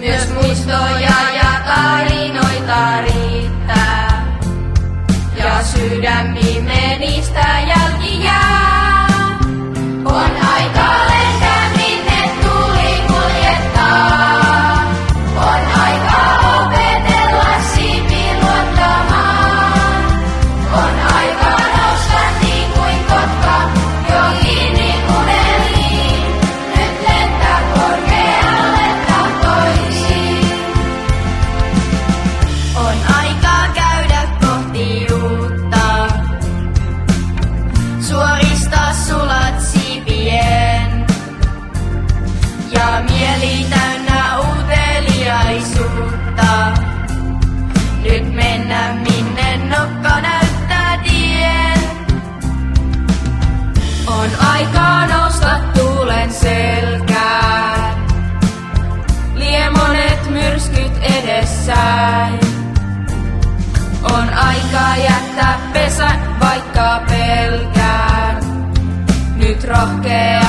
Myös muistoja ja tarinoita riittää. Ja sydämi menistä jälki jää. Selkään, lie monet myrskyt edessään. On aika jättää pesä, vaikka pelkään, nyt lennä.